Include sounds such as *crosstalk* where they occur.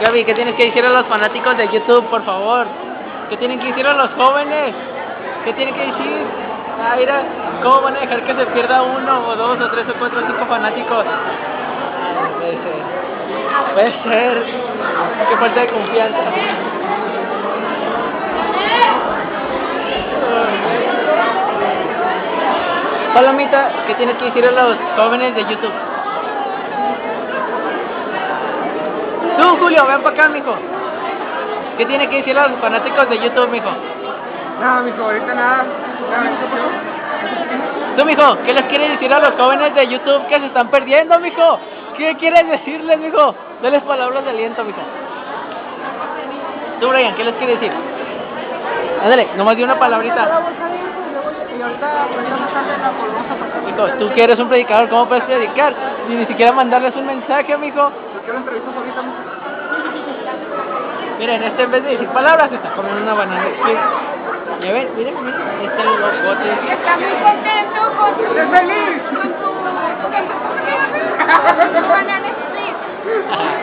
Gaby, ¿qué tienes que decir a los fanáticos de YouTube, por favor? ¿Qué tienen que decir a los jóvenes? ¿Qué tienen que decir? Ah, ¿cómo van a dejar que se pierda uno, o dos, o tres, o cuatro, o cinco fanáticos? Puede ser. Puede ser. Qué falta de confianza. Palomita, ¿qué tienes que decir a los jóvenes de YouTube? Tú, Julio, ven para acá, mijo. ¿Qué tiene que decir a los fanáticos de YouTube, mijo? No, mijo, ahorita nada. Tú, mijo, ¿qué les quieres decir a los jóvenes de YouTube que se están perdiendo, mijo? ¿Qué quieres decirles, mijo? Dales palabras de aliento, mijo. Tú, Brian, ¿qué les quieres decir? Ándale, nomás di una palabrita. Pues. Mijo, tú que eres un predicador, ¿cómo puedes predicar? Y ni siquiera mandarles un mensaje, mijo. Yo quiero entrevistas ahorita, mijo. Miren, este en vez de decir palabras está comiendo una banana. Y miren, miren, está muy contento con su... ¡Estoy feliz! Con *laughs*